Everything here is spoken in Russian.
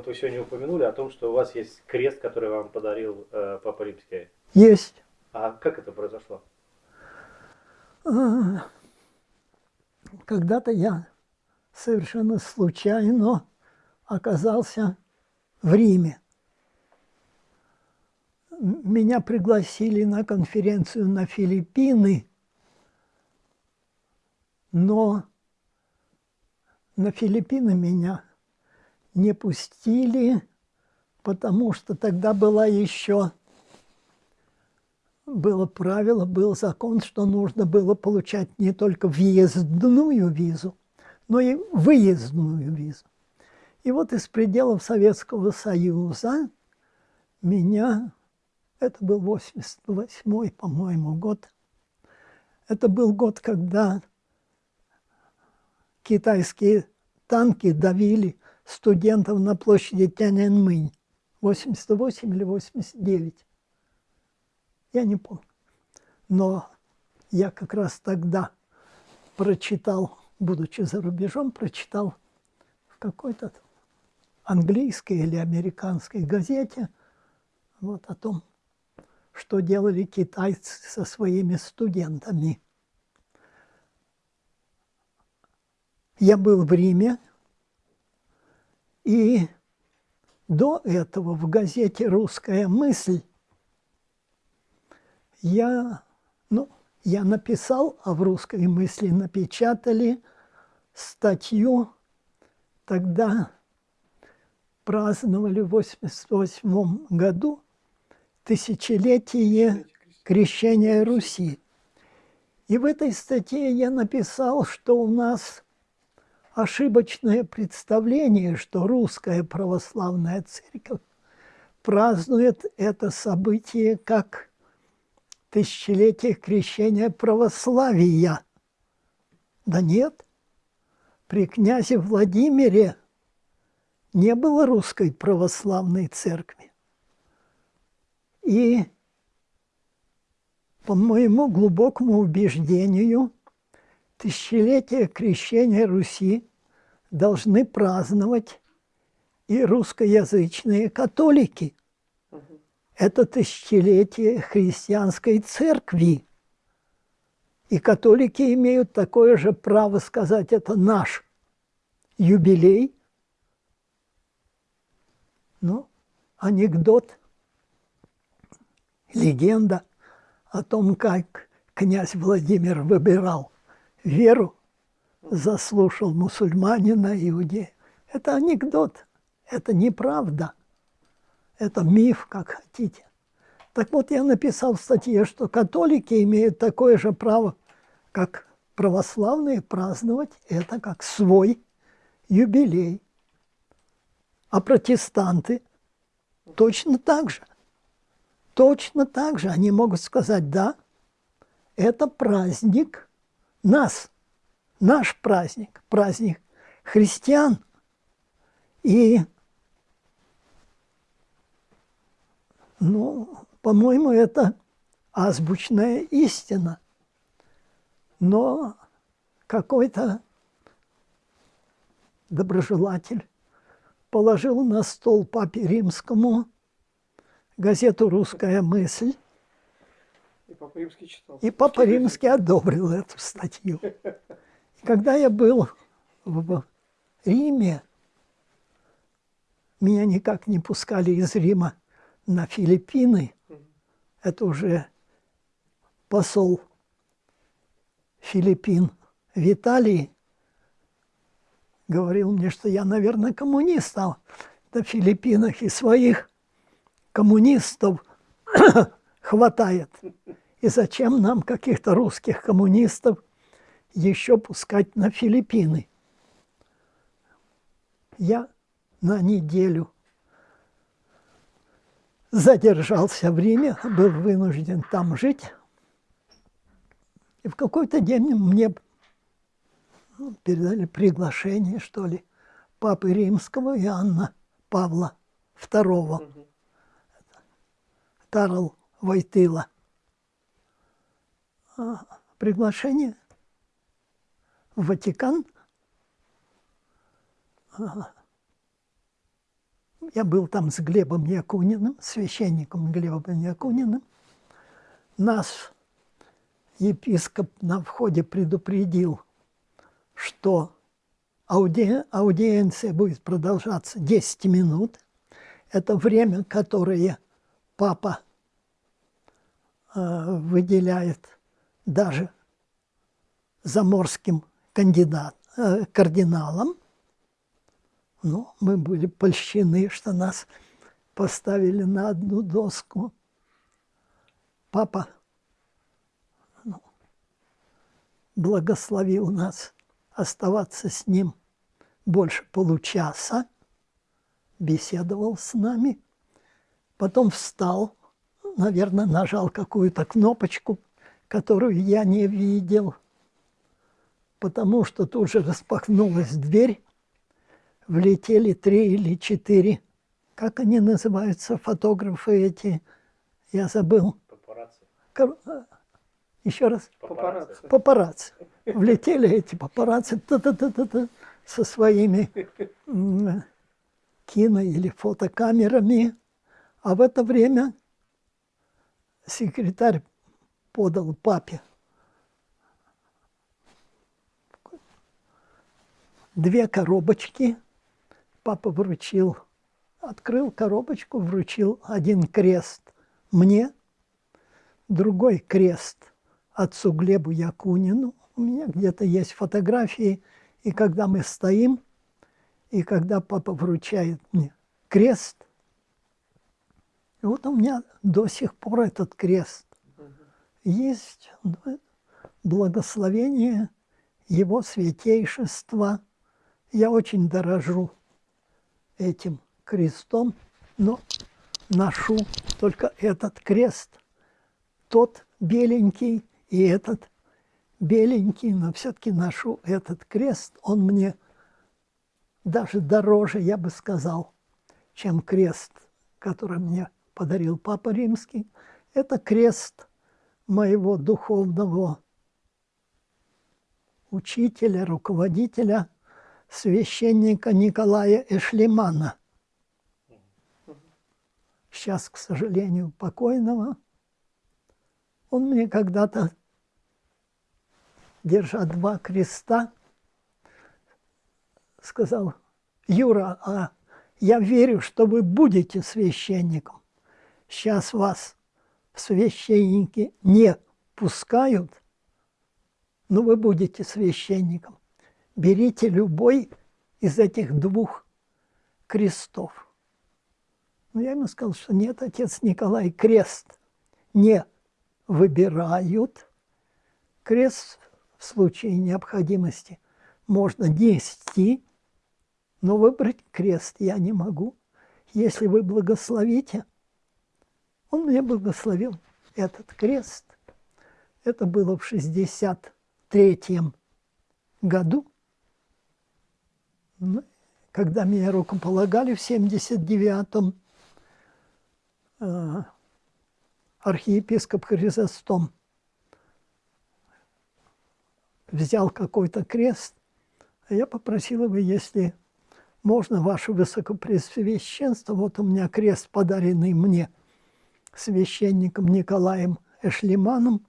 вот вы сегодня упомянули о том, что у вас есть крест, который вам подарил э, Папа Римский. Есть. А как это произошло? А, когда-то я совершенно случайно оказался в Риме. Меня пригласили на конференцию на Филиппины, но на Филиппины меня не пустили, потому что тогда была еще было правило, был закон, что нужно было получать не только въездную визу, но и выездную визу. И вот из пределов Советского Союза меня, это был 88-й, по-моему, год, это был год, когда китайские танки давили студентов на площади Тяньаньмынь. 88 или 89. Я не помню. Но я как раз тогда прочитал, будучи за рубежом, прочитал в какой-то английской или американской газете вот о том, что делали китайцы со своими студентами. Я был в Риме, и до этого в газете «Русская мысль» я, ну, я написал, а в «Русской мысли» напечатали статью, тогда праздновали в 88 году тысячелетие крещения Руси. И в этой статье я написал, что у нас ошибочное представление, что русская православная церковь празднует это событие как тысячелетие крещения православия. Да нет, при князе Владимире не было русской православной церкви. И по моему глубокому убеждению, тысячелетие крещения Руси должны праздновать и русскоязычные католики. Это тысячелетие христианской церкви. И католики имеют такое же право сказать, это наш юбилей. Ну, анекдот, легенда о том, как князь Владимир выбирал веру, заслушал мусульманина, иудея. Это анекдот, это неправда, это миф, как хотите. Так вот, я написал в статье, что католики имеют такое же право, как православные, праздновать это как свой юбилей. А протестанты точно так же. Точно так же они могут сказать, да, это праздник нас, наш праздник, праздник христиан. И, ну, по-моему, это азбучная истина. Но какой-то доброжелатель положил на стол папе римскому газету «Русская мысль», и Папа Римский читал. И Папа Римский одобрил эту статью. И когда я был в Риме, меня никак не пускали из Рима на Филиппины. Это уже посол Филиппин в Италии говорил мне, что я, наверное, коммунист, а на Филиппинах и своих коммунистов хватает. И зачем нам каких-то русских коммунистов еще пускать на Филиппины? Я на неделю задержался в Риме, был вынужден там жить. И в какой-то день мне ну, передали приглашение, что ли, Папы Римского Иоанна Павла II. Тарл Войтыла приглашение в Ватикан. я был там с Глебом Якуниным, священником Глебом Якуниным. Нас епископ на входе предупредил, что ауди... аудиенция будет продолжаться 10 минут. Это время, которое папа э, выделяет даже заморским кандидат, э, кардиналам. Ну, мы были польщены, что нас поставили на одну доску. Папа ну, благословил нас оставаться с ним больше получаса, беседовал с нами, потом встал, наверное, нажал какую-то кнопочку, которую я не видел, потому что тут же распахнулась дверь, влетели три или четыре, как они называются, фотографы эти, я забыл. Папарацци. Э, Еще раз. Папарацци. Папарацци. Влетели эти папарацци та-та-та-та-та, со своими кино- или фотокамерами. А в это время секретарь подал папе две коробочки. Папа вручил, открыл коробочку, вручил один крест мне, другой крест отцу Глебу Якунину. У меня где-то есть фотографии, и когда мы стоим, и когда папа вручает мне крест, вот у меня до сих пор этот крест есть благословение его святейшества. Я очень дорожу этим крестом, но ношу только этот крест. Тот беленький и этот беленький, но все-таки ношу этот крест. Он мне даже дороже, я бы сказал, чем крест, который мне подарил Папа Римский. Это крест моего духовного учителя, руководителя, священника Николая Эшлимана. Сейчас, к сожалению, покойного. Он мне когда-то, держа два креста, сказал, Юра, а я верю, что вы будете священником. Сейчас вас священники не пускают, но вы будете священником. Берите любой из этих двух крестов. Но я ему сказал, что нет, отец Николай, крест не выбирают. Крест в случае необходимости можно нести, но выбрать крест я не могу. Если вы благословите, он мне благословил этот крест. Это было в 63-м году. Ну, Когда меня рукополагали в 79-м, э, архиепископ Хризостом взял какой-то крест, а я попросил его, если можно, ваше высокопресвященство, вот у меня крест, подаренный мне священником Николаем Эшлиманом,